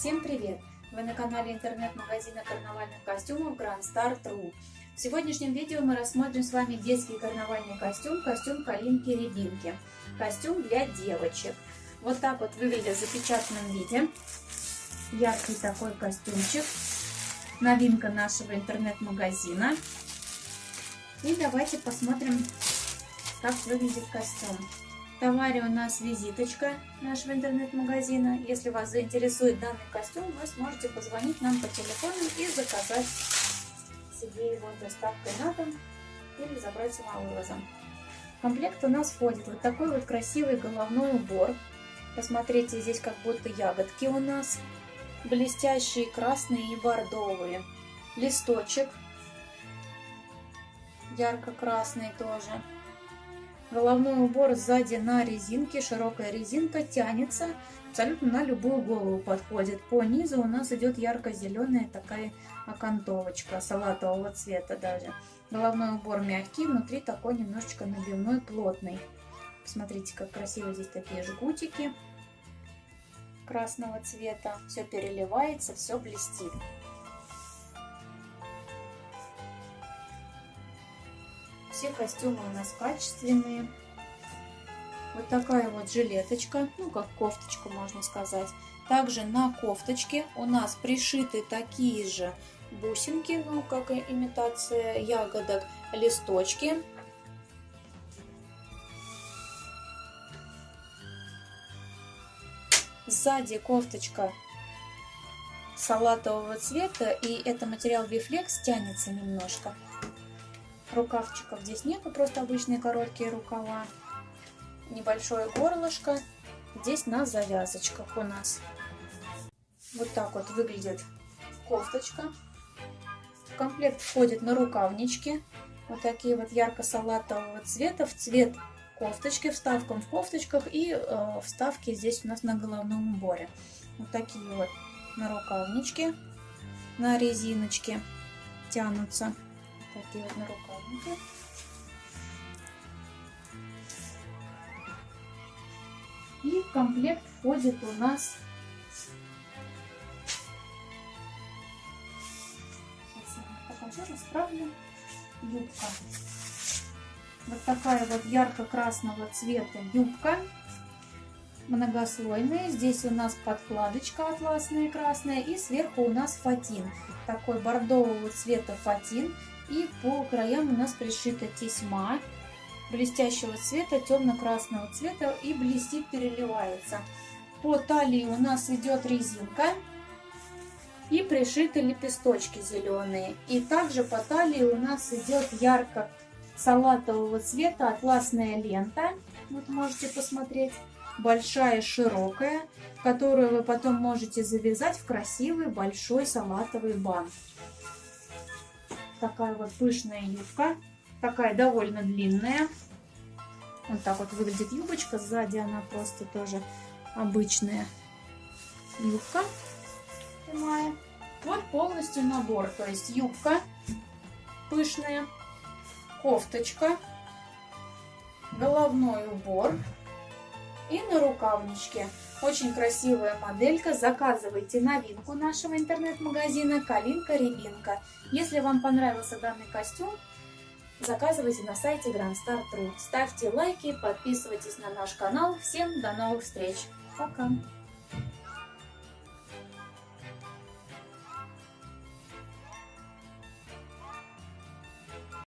Всем привет! Вы на канале интернет-магазина карнавальных костюмов Grand Star True. В сегодняшнем видео мы рассмотрим с вами детский карнавальный костюм, костюм Калинки-Рябинки. Костюм для девочек. Вот так вот выглядит в запечатанном виде. Яркий такой костюмчик. Новинка нашего интернет-магазина. И давайте посмотрим, как выглядит костюм. Товаре у нас визиточка нашего интернет-магазина. Если вас заинтересует данный костюм, вы сможете позвонить нам по телефону и заказать себе его доставкой на дом или забрать самовывозом. В комплект у нас входит вот такой вот красивый головной убор. Посмотрите, здесь как будто ягодки у нас. Блестящие красные и бордовые. Листочек. Ярко-красный тоже Головной убор сзади на резинке, широкая резинка тянется, абсолютно на любую голову подходит. По низу у нас идет ярко-зеленая такая окантовочка, салатового цвета даже. Головной убор мягкий, внутри такой немножечко набивной, плотный. Смотрите, как красиво здесь такие жгутики красного цвета. Все переливается, все блестит. Все костюмы у нас качественные. Вот такая вот жилеточка, ну как кофточка можно сказать. Также на кофточке у нас пришиты такие же бусинки, ну как и имитация ягодок, листочки. Сзади кофточка салатового цвета и это материал Biflex тянется немножко. Рукавчиков здесь нету, просто обычные короткие рукава. Небольшое горлышко. Здесь на завязочках у нас. Вот так вот выглядит кофточка. В комплект входит на рукавнички. Вот такие вот ярко-салатового цвета в цвет кофточки, вставкам в кофточках и э, вставки здесь у нас на головном уборе. Вот такие вот на рукавнички, на резиночке тянутся такие вот нарукавники. И в комплект входит у нас Сейчас покажу, расправлю. Юбка. Вот такая вот ярко-красного цвета юбка. Многослойная. Здесь у нас подкладочка атласная красная. И сверху у нас фатин. Такой бордового цвета фатин. И по краям у нас пришита тесьма блестящего цвета, темно-красного цвета и блестит, переливается. По талии у нас идет резинка и пришиты лепесточки зеленые. И также по талии у нас идет ярко салатового цвета атласная лента. Вот можете посмотреть. Большая, широкая, которую вы потом можете завязать в красивый большой салатовый бант такая вот пышная юбка. Такая довольно длинная. Вот так вот выглядит юбочка. Сзади она просто тоже обычная юбка прямая. Вот полностью набор. То есть юбка пышная, кофточка, головной убор и на рукавничке. Очень красивая моделька. Заказывайте новинку нашего интернет-магазина Калинка-Рябинка. Если вам понравился данный костюм, заказывайте на сайте Grand Star True. Ставьте лайки, подписывайтесь на наш канал. Всем до новых встреч. Пока!